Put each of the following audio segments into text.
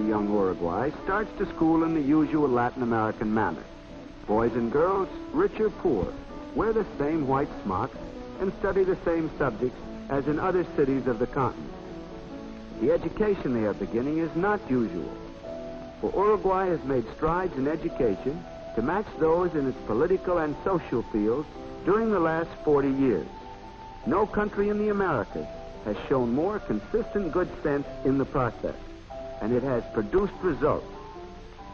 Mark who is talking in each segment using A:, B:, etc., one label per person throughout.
A: young Uruguay starts to school in the usual Latin American manner. Boys and girls, rich or poor, wear the same white smocks and study the same subjects as in other cities of the continent. The education they are beginning is not usual, for Uruguay has made strides in education to match those in its political and social fields during the last 40 years. No country in the Americas has shown more consistent good sense in the process, and it has produced results.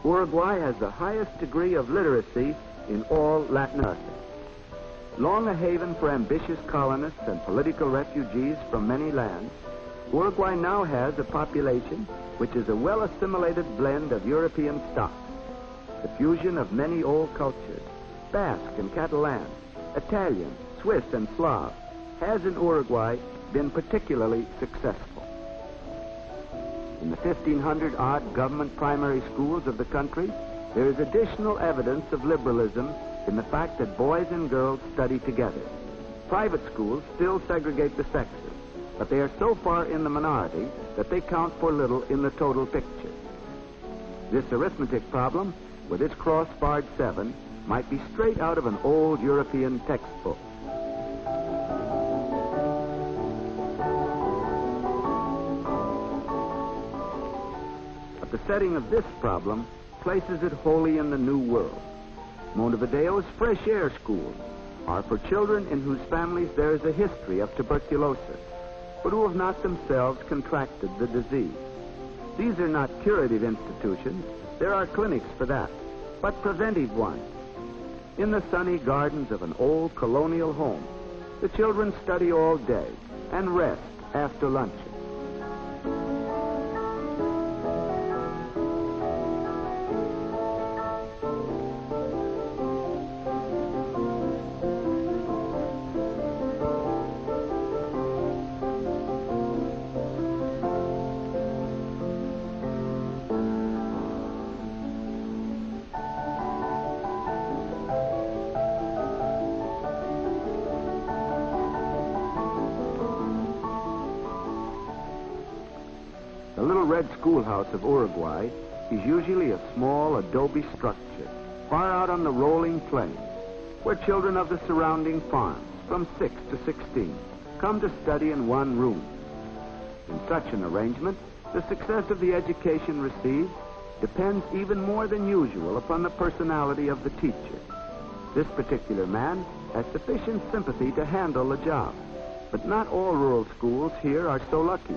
A: Uruguay has the highest degree of literacy in all Latin America. Long a haven for ambitious colonists and political refugees from many lands, Uruguay now has a population which is a well-assimilated blend of European stock, the fusion of many old cultures, Basque and Catalan, Italian, Swiss, and Slav, has in Uruguay been particularly successful. In the 1,500 odd government primary schools of the country, there is additional evidence of liberalism in the fact that boys and girls study together. Private schools still segregate the sexes, but they are so far in the minority that they count for little in the total picture. This arithmetic problem, with its cross-barred seven, might be straight out of an old European textbook. The setting of this problem places it wholly in the New World. Montevideo's fresh air schools are for children in whose families there is a history of tuberculosis, but who have not themselves contracted the disease. These are not curative institutions. There are clinics for that, but preventive ones. In the sunny gardens of an old colonial home, the children study all day and rest after luncheon. Red schoolhouse of Uruguay is usually a small adobe structure far out on the rolling plains where children of the surrounding farms from 6 to 16 come to study in one room. In such an arrangement, the success of the education received depends even more than usual upon the personality of the teacher. This particular man has sufficient sympathy to handle the job, but not all rural schools here are so lucky.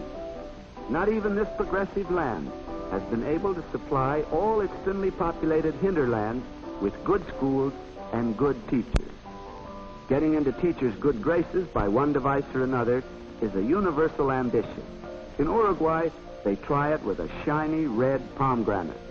A: Not even this progressive land has been able to supply all its thinly populated hinterlands with good schools and good teachers. Getting into teachers' good graces by one device or another is a universal ambition. In Uruguay, they try it with a shiny red pomegranate.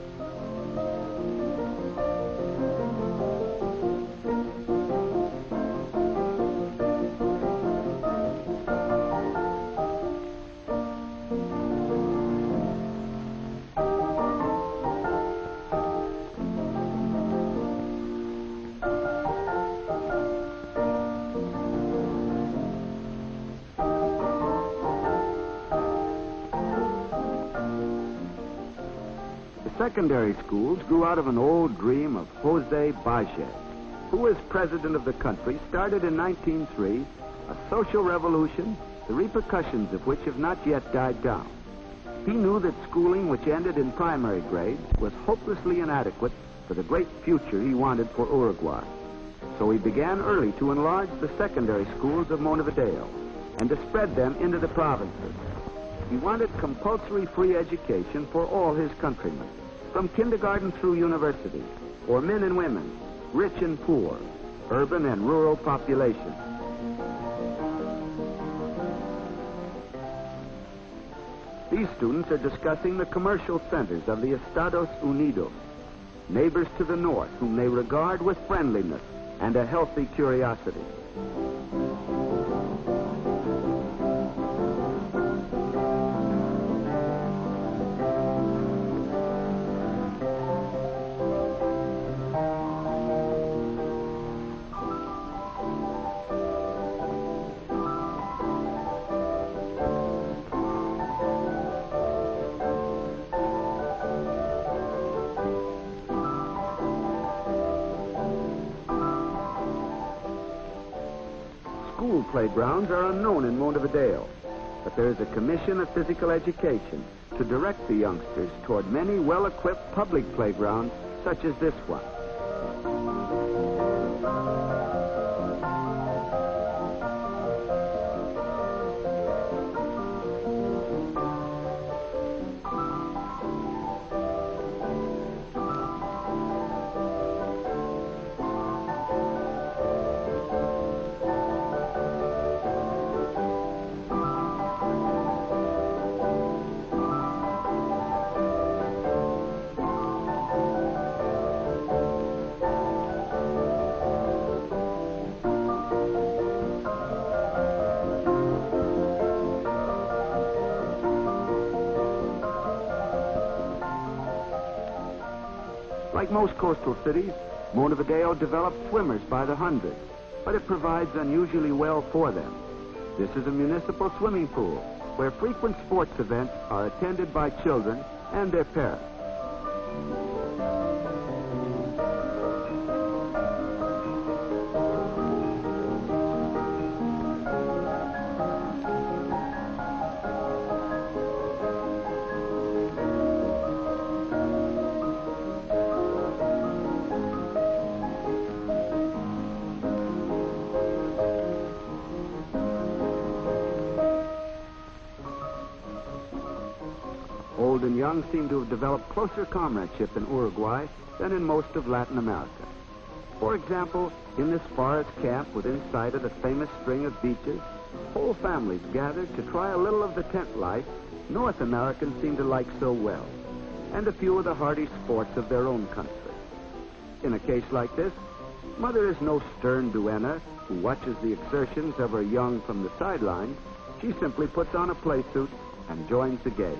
A: Secondary schools grew out of an old dream of Jose Batlle, who, as president of the country, started in 1903 a social revolution, the repercussions of which have not yet died down. He knew that schooling which ended in primary grades was hopelessly inadequate for the great future he wanted for Uruguay. So he began early to enlarge the secondary schools of Montevideo and to spread them into the provinces. He wanted compulsory free education for all his countrymen, from kindergarten through university, for men and women, rich and poor, urban and rural populations. These students are discussing the commercial centers of the Estados Unidos, neighbors to the north whom they regard with friendliness and a healthy curiosity. Playgrounds are unknown in Montevideo, but there is a commission of physical education to direct the youngsters toward many well-equipped public playgrounds such as this one. Like most coastal cities, Montevideo developed swimmers by the hundred, but it provides unusually well for them. This is a municipal swimming pool where frequent sports events are attended by children and their parents. Young seem to have developed closer comradeship in Uruguay than in most of Latin America. For example, in this forest camp within sight of the famous string of beaches, whole families gathered to try a little of the tent life North Americans seem to like so well, and a few of the hardy sports of their own country. In a case like this, Mother is no stern duenna who watches the exertions of her young from the sidelines. She simply puts on a playsuit and joins the game.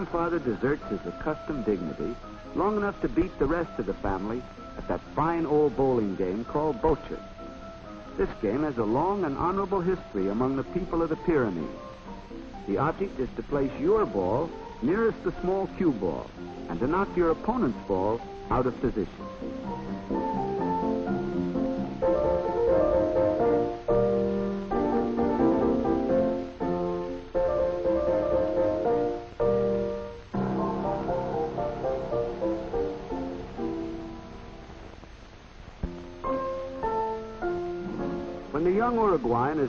A: Grandfather deserts his accustomed dignity long enough to beat the rest of the family at that fine old bowling game called Bocher. This game has a long and honorable history among the people of the Pyrenees. The object is to place your ball nearest the small cue ball and to knock your opponent's ball out of position.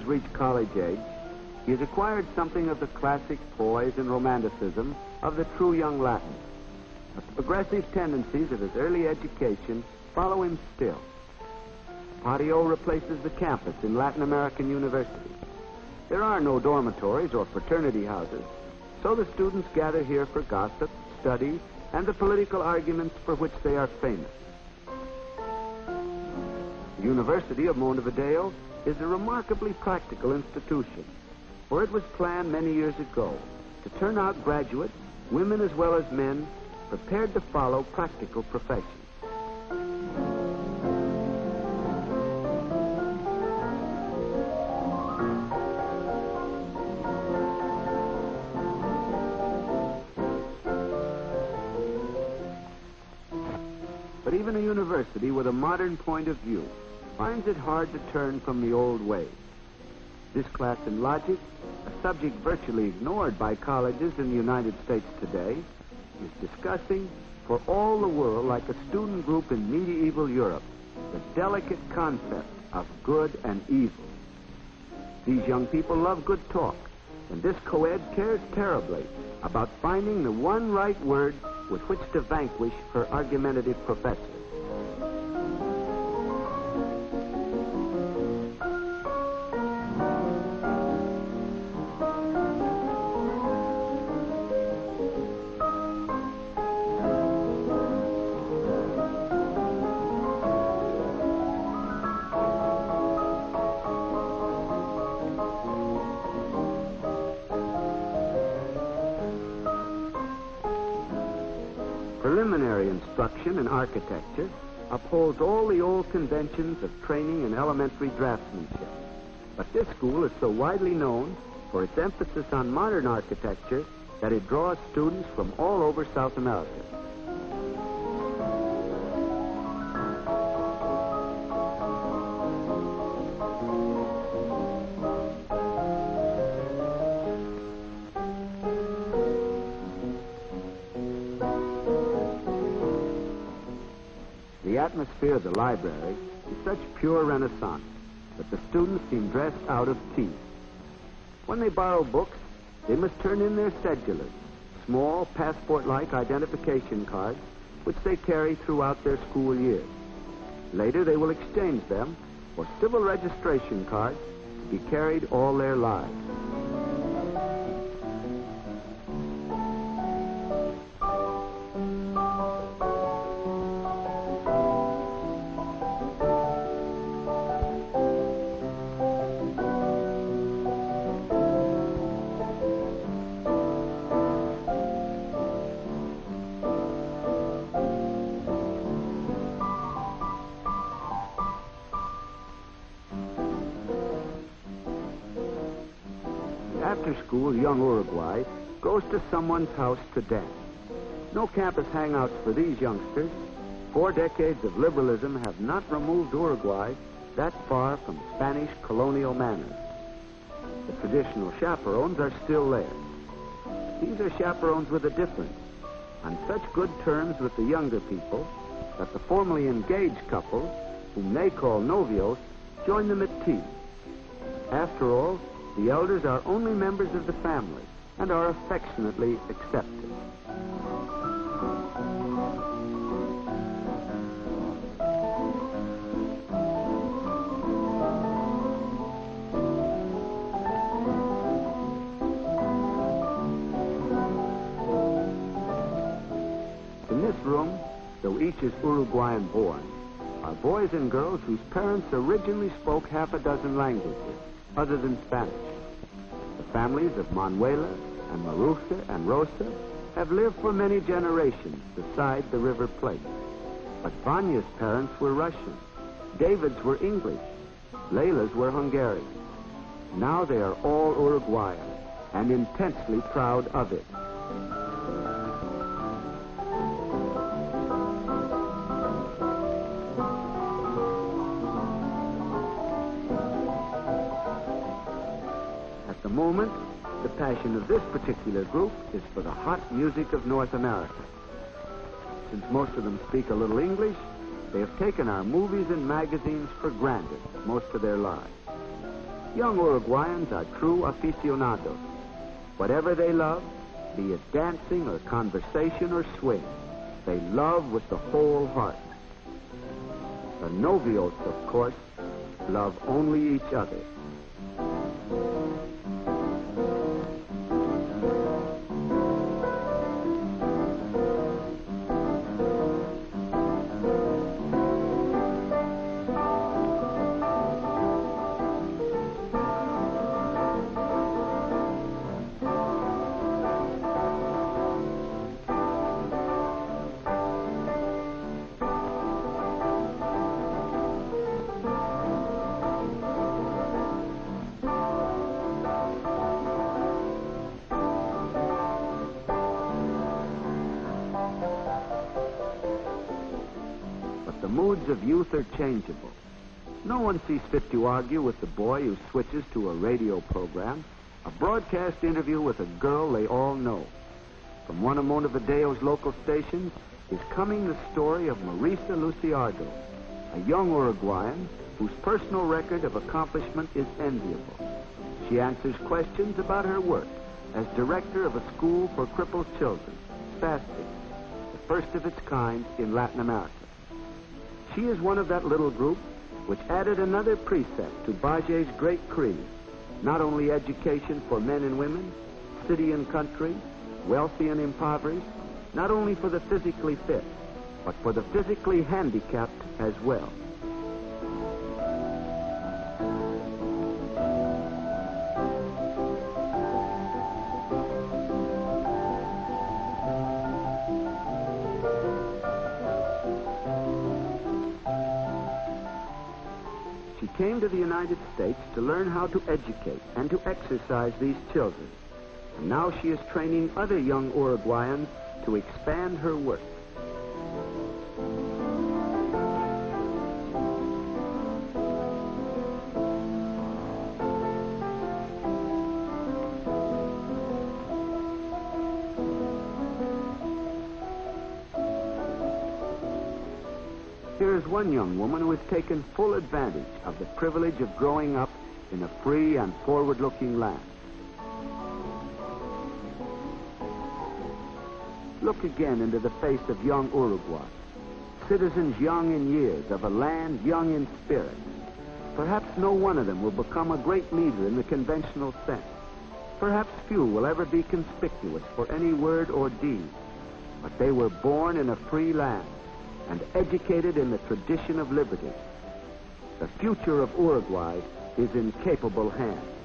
A: Has reached college age, he has acquired something of the classic poise and romanticism of the true young Latin. But the progressive tendencies of his early education follow him still. Patio replaces the campus in Latin American universities. There are no dormitories or fraternity houses, so the students gather here for gossip, study, and the political arguments for which they are famous. The University of Montevideo is a remarkably practical institution, for it was planned many years ago to turn out graduates, women as well as men, prepared to follow practical professions. But even a university with a modern point of view finds it hard to turn from the old ways. This class in logic, a subject virtually ignored by colleges in the United States today, is discussing for all the world like a student group in medieval Europe the delicate concept of good and evil. These young people love good talk, and this co-ed cares terribly about finding the one right word with which to vanquish her argumentative professors. Preliminary instruction in architecture upholds all the old conventions of training in elementary draftsmanship. But this school is so widely known for its emphasis on modern architecture that it draws students from all over South America. Atmosphere of the library is such pure renaissance that the students seem dressed out of tea. When they borrow books, they must turn in their cedulas, small passport-like identification cards, which they carry throughout their school year. Later, they will exchange them for civil registration cards to be carried all their lives. After school, young Uruguay goes to someone's house to dance. No campus hangouts for these youngsters. Four decades of liberalism have not removed Uruguay that far from Spanish colonial manners. The traditional chaperones are still there. These are chaperones with a difference. On such good terms with the younger people that the formerly engaged couple, whom they call novios, join them at tea. After all, the elders are only members of the family and are affectionately accepted. In this room, though each is Uruguayan born, are boys and girls whose parents originally spoke half a dozen languages other than Spanish. The families of Manuela and Maruja and Rosa have lived for many generations beside the River Plate. But Vanya's parents were Russian. David's were English. Layla's were Hungarian. Now they are all Uruguayan and intensely proud of it. Passion of this particular group is for the hot music of North America. Since most of them speak a little English, they have taken our movies and magazines for granted most of their lives. Young Uruguayans are true aficionados. Whatever they love, be it dancing or conversation or swing, they love with the whole heart. The novios, of course, love only each other. Of youth are changeable. No one sees fit to argue with the boy who switches to a radio program, a broadcast interview with a girl they all know. From one of Montevideo's local stations is coming the story of Marisa Luciardo, a young Uruguayan whose personal record of accomplishment is enviable. She answers questions about her work as director of a school for crippled children, SPASTIC, the first of its kind in Latin America. She is one of that little group which added another precept to Batlle's great creed, not only education for men and women, city and country, wealthy and impoverished, not only for the physically fit, but for the physically handicapped as well. To learn how to educate and to exercise these children. And now she is training other young Uruguayans to expand her work. One young woman who has taken full advantage of the privilege of growing up in a free and forward-looking land. Look again into the face of young Uruguay, citizens young in years of a land young in spirit. Perhaps no one of them will become a great leader in the conventional sense. Perhaps few will ever be conspicuous for any word or deed. But they were born in a free land and educated in the tradition of liberty. The future of Uruguay is in capable hands.